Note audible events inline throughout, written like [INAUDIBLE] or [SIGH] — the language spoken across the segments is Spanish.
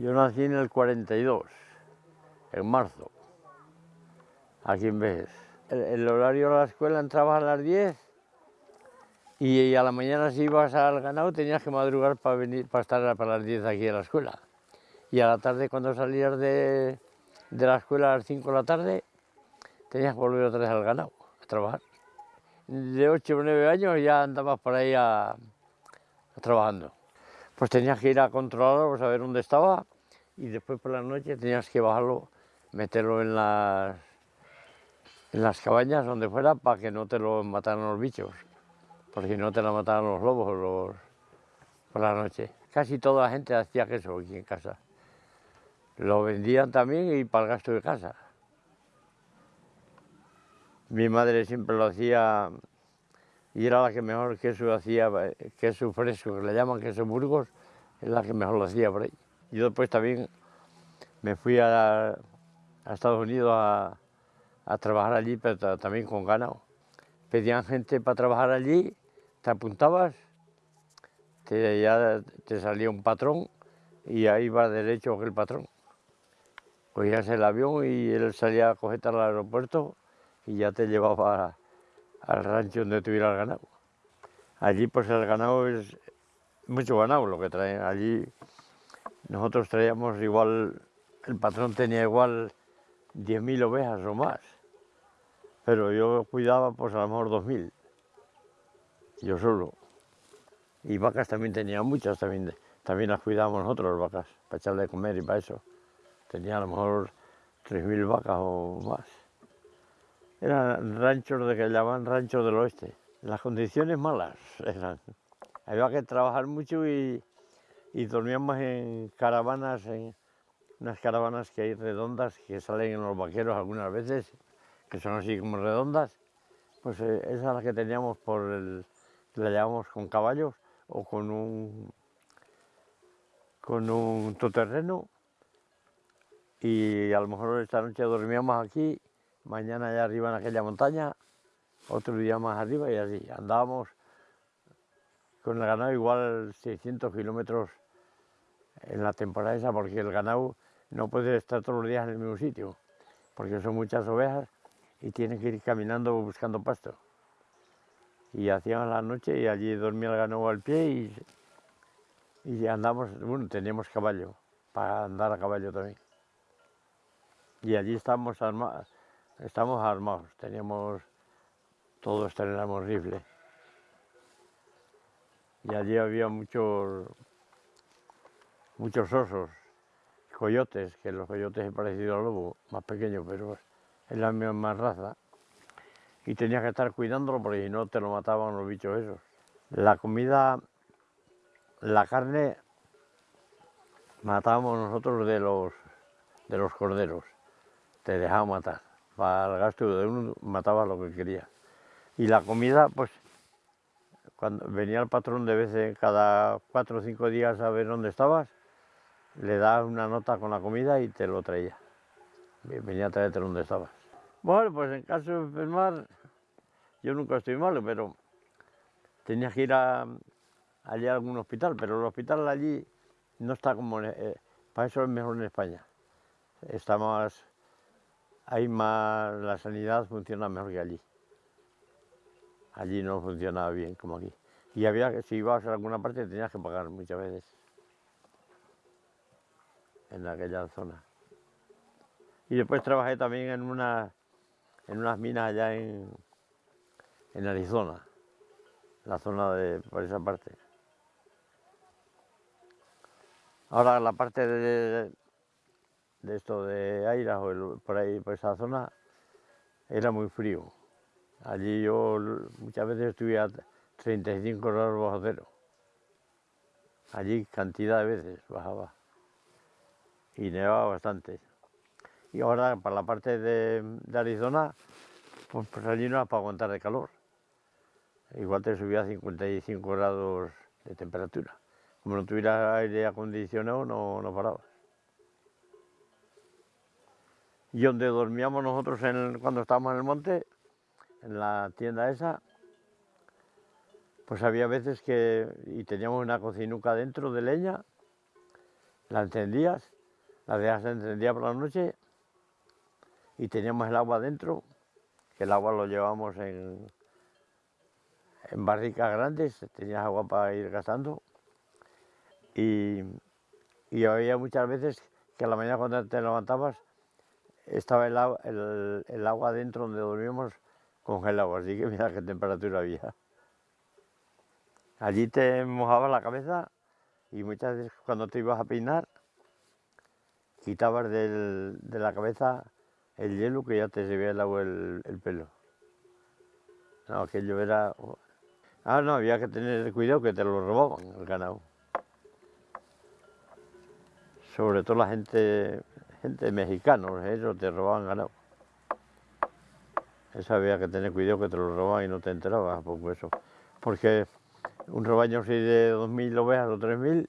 Yo nací en el 42, en marzo, aquí en Vejes. El, horario de la escuela entraba a las 10 y a la mañana si ibas al ganado tenías que madrugar para, venir, para estar para las 10 aquí en la escuela. Y a la tarde cuando salías de, de la escuela a las 5 de la tarde tenías que volver otra vez al ganado a trabajar. De 8 o 9 años ya andabas por ahí trabajando. Pues tenías que ir a controlarlo, a ver dónde estaba y después por la noche tenías que bajarlo, meterlo en las, en las cabañas, donde fuera, para que no te lo mataran los bichos, porque si no te lo mataran los lobos los, por la noche. Casi toda la gente hacía queso aquí en casa. Lo vendían también y para el gasto de casa. Mi madre siempre lo hacía y era la que mejor queso hacía, eh, queso fresco, que le llaman queso Burgos, es la que mejor lo hacía por ahí. Yo después también me fui a, Estados Unidos a, trabajar allí, pero ta- también con ganado. Pedían gente para trabajar allí, te apuntabas, te, ya te salía un patrón y ahí iba derecho el patrón. Cogías el avión y él salía a cogerte al aeropuerto y ya te llevaba al rancho donde tuviera el ganado. Allí pues el ganado es mucho ganado lo que traen. Allí nosotros traíamos igual, el patrón tenía igual 10.000 ovejas o más, pero yo cuidaba pues a lo mejor 2.000, yo solo. Y vacas también tenía muchas, también, también las cuidábamos nosotros las vacas, para echarle de comer y para eso. Tenía a lo mejor 3.000 vacas o más. Eran ranchos de que llamaban ranchos del oeste. Las condiciones malas eran. Había que trabajar mucho y, y dormíamos en caravanas, unas caravanas que hay redondas que salen en los vaqueros algunas veces, que son así como redondas. Pues eh, esa es la que teníamos por el, la llevábamos con caballos o con un con un todoterreno y a lo mejor esta noche dormíamos aquí, mañana allá arriba en aquella montaña, otro día más arriba y así. Andábamos con el ganado igual 600 kilómetros en la temporada esa, porque el ganado no puede estar todos los días en el mismo sitio, porque son muchas ovejas y tiene que ir caminando buscando pasto. Y hacíamos la noche y allí dormía el ganado al pie y, y andamos, bueno, teníamos caballo, para andar a caballo también. Y allí estábamos armados, estamos armados, teníamos, todos teníamos rifle. Y allí había muchos, muchos osos, coyotes, que los coyotes es parecido al lobo, más pequeño, pero es la misma raza. Y tenías que estar cuidándolo porque si no te lo mataban los bichos esos. La comida, la carne, matábamos nosotros de los, de los corderos te dejaba matar. Para el gasto de uno mataba lo que quería. Y la comida, pues, cuando venía el patrón de veces cada cuatro o cinco días a ver dónde estabas, le dabas una nota con la comida y te lo traía. Venía a traerte donde estabas. Bueno, pues en caso de enfermar, yo nunca estoy malo, pero tenías que ir a, allí a algún hospital, pero el hospital allí no está como, eh, para eso es mejor en España. Está más, hay más, la sanidad funciona mejor que allí. Allí no funcionaba bien como aquí. Y había si ibas a alguna parte, tenías que pagar muchas veces. En aquella zona. Y después trabajé también en, una, en unas minas allá en, en Arizona, la zona de, por esa parte. Ahora la parte de, de esto de Airas o el- por ahí, por esa zona, era muy frío. Allí yo muchas veces estuve a 35 grados bajo cero. Allí cantidad de veces bajaba. Y nevaba bastante. Y ahora para la parte de, Arizona, pues, pues allí no era para aguantar de calor. Igual te subía a 55 grados de temperatura. Como no tuviera aire acondicionado, no, no paraba. Y donde dormíamos nosotros cuando estábamos en el monte, en la tienda esa, pues había veces que, y teníamos una cocinuca dentro de leña, la encendías, la dejas encendida por la noche y teníamos el agua dentro, que el agua lo llevamos en, en barricas grandes, tenías agua para ir gastando. Y, y había muchas veces que a la mañana cuando te levantabas estaba el, agua, el, el agua dentro donde dormíamos congelado, así que mira qué temperatura había. Allí te mojabas la cabeza y muchas veces cuando te ibas a peinar quitabas del, de la cabeza el hielo que ya te se el agua el, el pelo. No, aquello era... Ah, no, había que tener cuidado que te lo robaban el ganado. Sobre todo la gente, gente mexicana, ellos te robaban ganado. Eso había que tener cuidado que te lo robaban y no te enterabas, por eso. Porque un rebaño así de 2.000 ovejas o 3.000,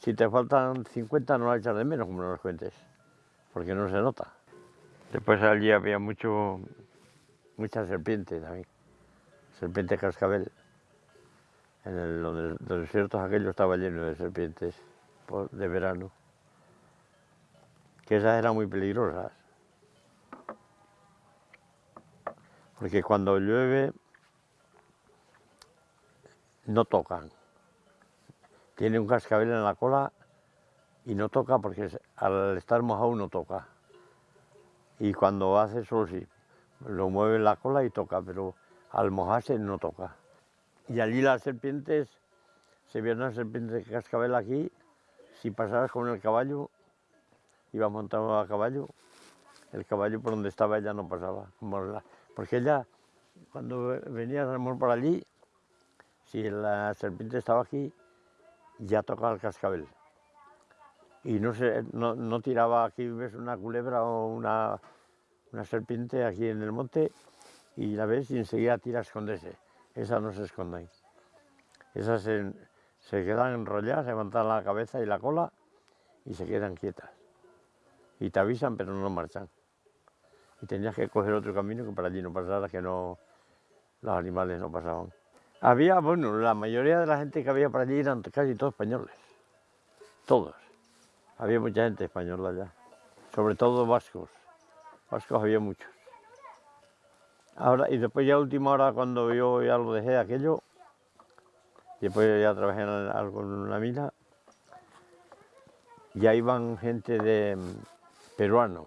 si te faltan 50 no lo echas de menos, como no los cuentes, porque no se nota. Después allí había mucho, muchas serpientes también, serpiente cascabel. En los desiertos aquello estaba lleno de serpientes de verano, que esas eran muy peligrosas. Porque cuando llueve no tocan. Tiene un cascabel en la cola y no toca porque al estar mojado no toca. Y cuando hace solo sí, lo mueve en la cola y toca, pero al mojarse no toca. Y allí las serpientes, se ve una serpiente de cascabel aquí, si pasabas con el caballo, ibas montado a caballo, el caballo por donde estaba ella no pasaba, porque ella, cuando venía a por allí, si la serpiente estaba aquí, ya tocaba el cascabel. Y no, se, no, tiraba aquí, ves una culebra o una, una, serpiente aquí en el monte y la ves y enseguida tira a esconderse. Esas no se esconden. Esas se, se quedan enrolladas, levantan la cabeza y la cola y se quedan quietas. Y te avisan pero no marchan. Y tenías que coger otro camino que para allí no pasara, que no, los animales no pasaban. Había, bueno, la mayoría de la gente que había por allí eran casi todos españoles. Todos. Había mucha gente española allá. Sobre todo vascos. Vascos había muchos. Ahora, y después ya última hora cuando yo ya lo dejé aquello, después ya trabajé en algo en una mina, ya iban gente de mm, peruanos.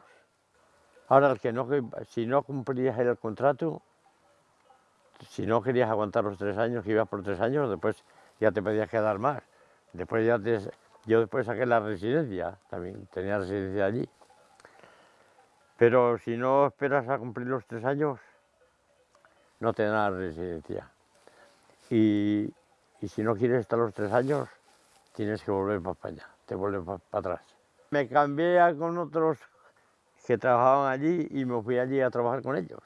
Ahora, el que no, si no cumplías el contrato, si no querías aguantar los tres años, que ibas por tres años, después ya te podías quedar más. Después ya yo después saqué la residencia, también tenía residencia allí. Pero si no esperas a cumplir los tres años, no te dan la residencia. Y, y si no quieres estar los tres años, tienes que volver para España, te vuelves para, para atrás. Me cambié con otros que trabajaban allí y me fui allí a trabajar con ellos.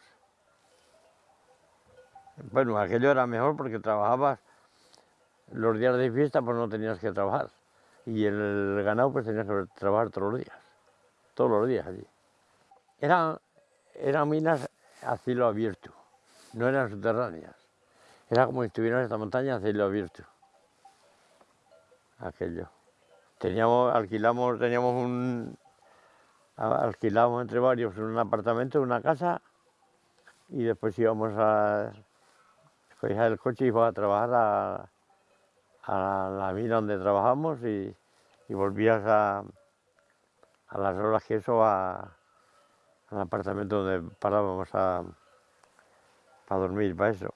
Bueno, aquello era mejor porque trabajabas los días de fiesta, pues no tenías que trabajar. Y el ganado, pues tenías que trabajar todos los días, todos los días allí. Eran, eran minas a cielo abierto, no eran subterráneas. Era como si estuvieran en esta montaña a cielo abierto. Aquello. Teníamos, alquilamos, teníamos un, alquilamos entre varios un apartamento, una casa, y después íbamos a cogías el coche y ibas a trabajar a, la mina donde trabajamos y, volvías a, las horas que eso al apartamento donde parábamos a, para dormir, para eso.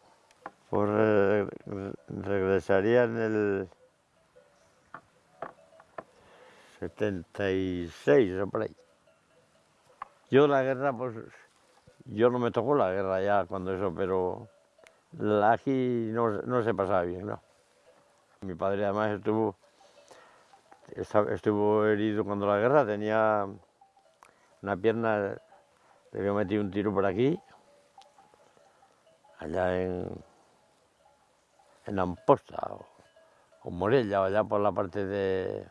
Pues regresaría en el 76 o por ahí. Yo la guerra, pues, yo no me tocó la guerra ya cuando eso, pero Aquí no, no se pasaba bien, ¿no? Mi padre además estuvo, estuvo herido cuando la guerra, tenía una pierna, le había metido un tiro por aquí, allá en, en Amposta o, o Morella, o allá por la parte de,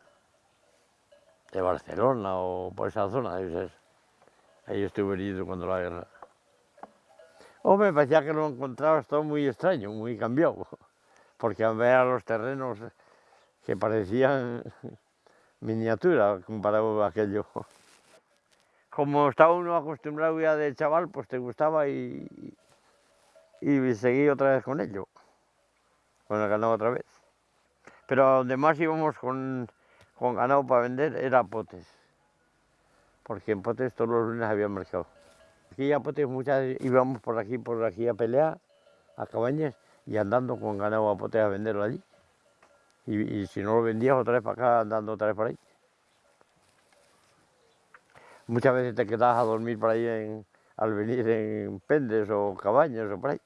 de Barcelona o por esa zona, ahí estuvo herido cuando la guerra. Hombre, parecía que lo encontrabas todo muy extraño, muy cambiado, [LAUGHS] porque a ver a los terrenos que parecían [LAUGHS] miniatura comparado a aquello. Como estaba uno acostumbrado ya de chaval, pues te gustaba y, y seguí otra vez con ello, con el ganado otra vez. Pero donde más íbamos con, con ganado para vender era Potes, porque en Potes todos los lunes había mercado. Aquí a Potes muchas íbamos por aquí, por aquí a pelear, a cabañas, y andando con ganado a Potes a venderlo allí. Y, si no lo vendías otra vez para acá, andando otra vez por ahí. Muchas veces te quedabas a dormir por ahí al venir en pendes o cabañas o por ahí.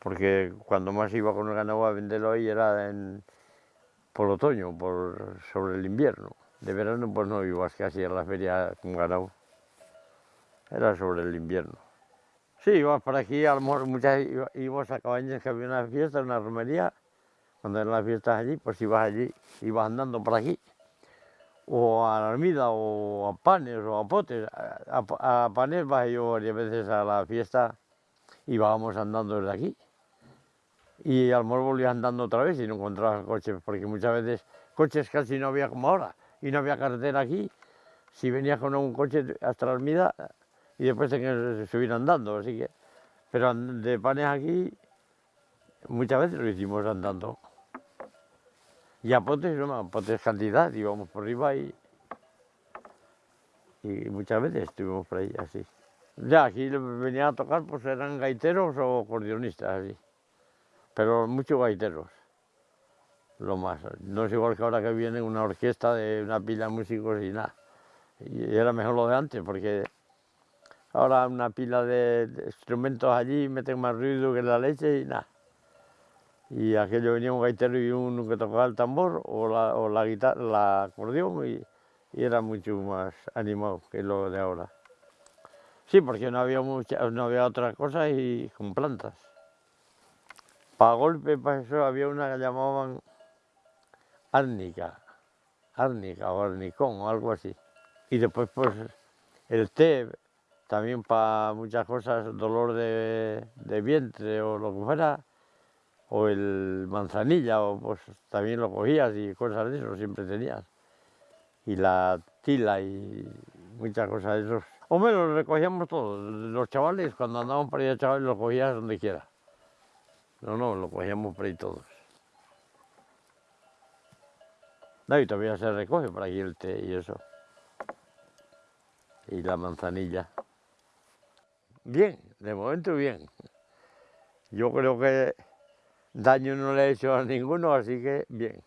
Porque cuando más iba con el ganado a venderlo ahí era en, por otoño, por, sobre el invierno. De verano pues no ibas casi a la feria con ganado. Era sobre el invierno. Sí, ibas por aquí, a lo mejor muchas íbamos a cabañas que había una fiesta, una romería. Cuando eran las fiestas allí, pues ibas allí, ibas andando por aquí o a la Armida, o a Panes, o a Potes. A, Panes bajé yo varias veces a la fiesta y íbamos andando desde aquí. Y al mejor volvías andando otra vez y no encontrabas coches, porque muchas veces coches casi no había como ahora, y no había carretera aquí. Si venías con un coche hasta la Armida y después tenías que subir andando, así que... Pero de Panes aquí, muchas veces lo hicimos andando. Y a potes, no, potes cantidad, íbamos por arriba y, y muchas veces estuvimos por ahí así. Ya, aquí venían a tocar, pues eran gaiteros o acordeonistas, así. Pero muchos gaiteros, lo más. No es igual que ahora que viene una orquesta de una pila de músicos y nada. Y era mejor lo de antes, porque ahora una pila de instrumentos allí meten más ruido que la leche y nada y aquello venía un gaitero y uno que tocaba el tambor o la, o la guitarra, la acordeón y, era mucho más animado que lo de ahora. Sí, porque no había mucha, no había otra cosa y con plantas. Para golpe, para eso había una que llamaban árnica, árnica o arnicón o algo así. Y después pues el té, también para muchas cosas, dolor de, de vientre o lo que fuera, o el manzanilla, o pues también lo cogías y cosas de eso siempre tenías. Y la tila y muchas cosas de esos. Hombre, los recogíamos todos. Los chavales, cuando andábamos por ahí chavales, los cogías donde quiera. No, no, lo cogíamos por ahí todos. No, y todavía se recoge por aquí el té y eso. Y la manzanilla. Bien, de momento bien. Yo creo que Daño no le he hecho a ninguno, así que bien.